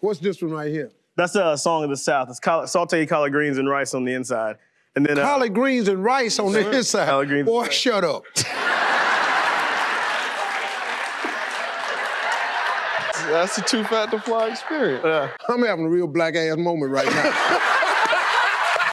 What's this one right here? That's a song of the South. It's sauteed collard greens and rice on the inside. And then uh, Collard greens and rice on the inside. Collard greens. Boy, shut up. That's a too fat to fly experience. I'm having a real black ass moment right now.